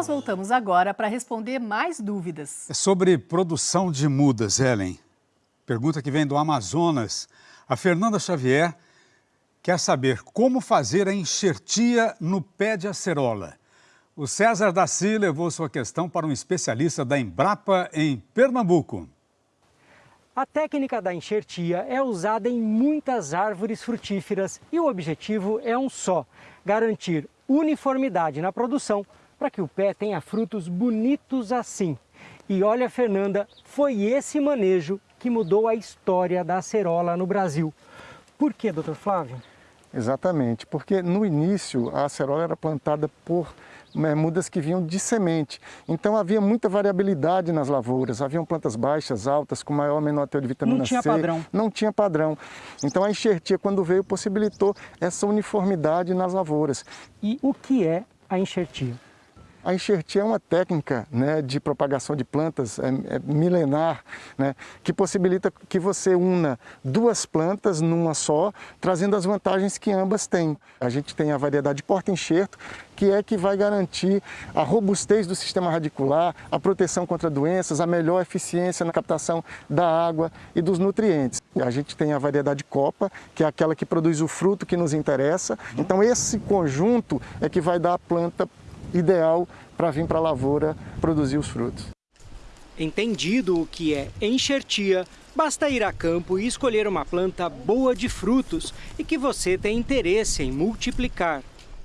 nós voltamos agora para responder mais dúvidas. É sobre produção de mudas, Ellen. Pergunta que vem do Amazonas. A Fernanda Xavier quer saber como fazer a enxertia no pé de acerola. O César Daci levou sua questão para um especialista da Embrapa em Pernambuco. A técnica da enxertia é usada em muitas árvores frutíferas e o objetivo é um só, garantir uniformidade na produção para que o pé tenha frutos bonitos assim. E olha, Fernanda, foi esse manejo que mudou a história da acerola no Brasil. Por que, doutor Flávio? Exatamente, porque no início a acerola era plantada por né, mudas que vinham de semente. Então havia muita variabilidade nas lavouras, haviam plantas baixas, altas, com maior ou menor teor de vitamina Não tinha C. padrão. Não tinha padrão. Então a enxertia, quando veio, possibilitou essa uniformidade nas lavouras. E o que é a enxertia? A enxertia é uma técnica né, de propagação de plantas é, é milenar, né, que possibilita que você una duas plantas numa só, trazendo as vantagens que ambas têm. A gente tem a variedade porta-enxerto, que é que vai garantir a robustez do sistema radicular, a proteção contra doenças, a melhor eficiência na captação da água e dos nutrientes. A gente tem a variedade copa, que é aquela que produz o fruto que nos interessa. Então esse conjunto é que vai dar a planta ideal para vir para a lavoura produzir os frutos. Entendido o que é enxertia, basta ir a campo e escolher uma planta boa de frutos e que você tem interesse em multiplicar.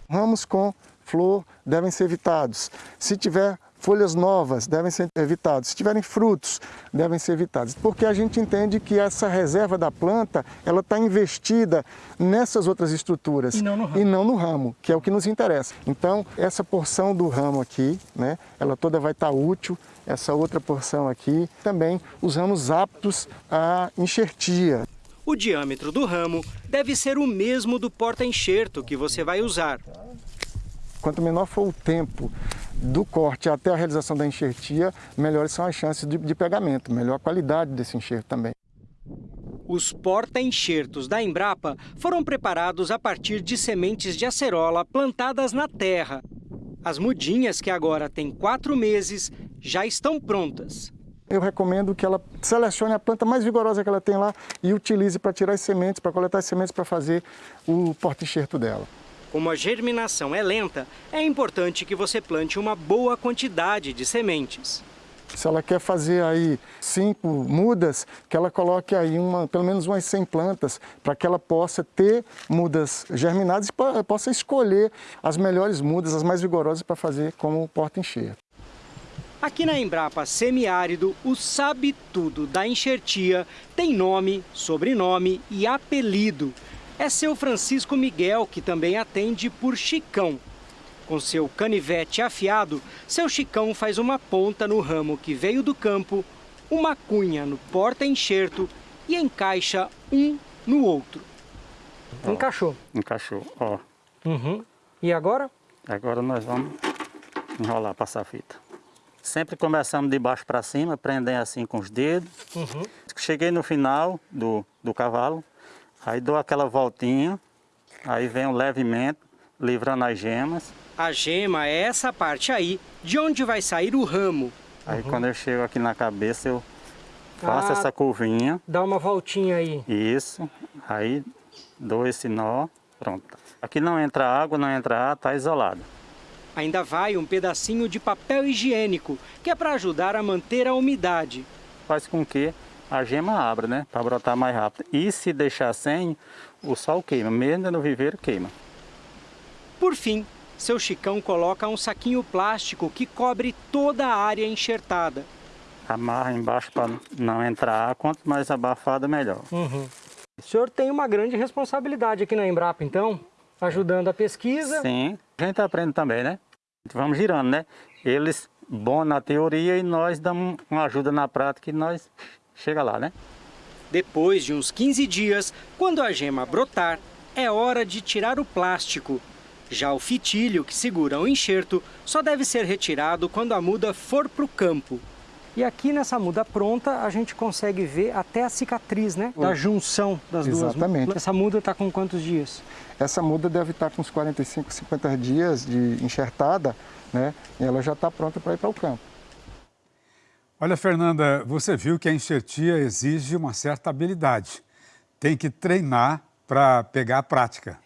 Ramos com flor devem ser evitados. Se tiver folhas novas devem ser evitadas. Se tiverem frutos, devem ser evitados. Porque a gente entende que essa reserva da planta, ela está investida nessas outras estruturas. E não no ramo. E não no ramo, que é o que nos interessa. Então, essa porção do ramo aqui, né, ela toda vai estar útil. Essa outra porção aqui, também os ramos aptos à enxertia. O diâmetro do ramo deve ser o mesmo do porta-enxerto que você vai usar. Quanto menor for o tempo do corte até a realização da enxertia, melhores são as chances de, de pegamento, melhor a qualidade desse enxerto também. Os porta-enxertos da Embrapa foram preparados a partir de sementes de acerola plantadas na terra. As mudinhas, que agora têm quatro meses, já estão prontas. Eu recomendo que ela selecione a planta mais vigorosa que ela tem lá e utilize para tirar as sementes, para coletar as sementes para fazer o porta-enxerto dela. Como a germinação é lenta, é importante que você plante uma boa quantidade de sementes. Se ela quer fazer aí cinco mudas, que ela coloque aí uma, pelo menos umas 100 plantas, para que ela possa ter mudas germinadas e possa escolher as melhores mudas, as mais vigorosas para fazer como porta-enxerto. Aqui na Embrapa Semiárido, o Sabe Tudo da Enxertia tem nome, sobrenome e apelido é seu Francisco Miguel, que também atende por Chicão. Com seu canivete afiado, seu Chicão faz uma ponta no ramo que veio do campo, uma cunha no porta-enxerto e encaixa um no outro. Ó, Encaixou. Encaixou, ó. Uhum. E agora? Agora nós vamos enrolar, passar a fita. Sempre começamos de baixo para cima, prendendo assim com os dedos. Uhum. Cheguei no final do, do cavalo, Aí dou aquela voltinha, aí vem um levemente, livrando as gemas. A gema é essa parte aí, de onde vai sair o ramo. Aí uhum. quando eu chego aqui na cabeça, eu faço ah, essa curvinha. Dá uma voltinha aí. Isso, aí dou esse nó, pronto. Aqui não entra água, não entra ar, tá isolado. Ainda vai um pedacinho de papel higiênico, que é para ajudar a manter a umidade. Faz com que a gema abre, né? Para brotar mais rápido. E se deixar sem, o sol queima, mesmo no viveiro queima. Por fim, seu Chicão coloca um saquinho plástico que cobre toda a área enxertada. Amarra embaixo para não entrar ar, quanto mais abafado, melhor. Uhum. O senhor tem uma grande responsabilidade aqui na Embrapa, então, ajudando a pesquisa. Sim, a gente aprende também, né? Vamos girando, né? Eles bom na teoria e nós damos uma ajuda na prática e nós chega lá, né? Depois de uns 15 dias, quando a gema brotar, é hora de tirar o plástico. Já o fitilho que segura o enxerto só deve ser retirado quando a muda for para o campo. E aqui nessa muda pronta, a gente consegue ver até a cicatriz, né? Da junção das duas. Exatamente. Essa muda está com quantos dias? Essa muda deve estar com uns 45, 50 dias de enxertada, né? E ela já está pronta para ir para o campo. Olha, Fernanda, você viu que a enxertia exige uma certa habilidade. Tem que treinar para pegar a prática.